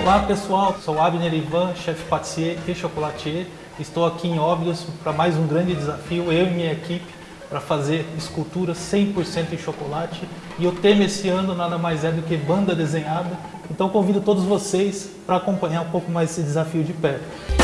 Olá pessoal, sou Abner Ivan, chefe patissier e chocolatier. Estou aqui em Óbidos para mais um grande desafio, eu e minha equipe, para fazer escultura 100% em chocolate. E o tema esse ano nada mais é do que banda desenhada. Então convido todos vocês para acompanhar um pouco mais esse desafio de perto.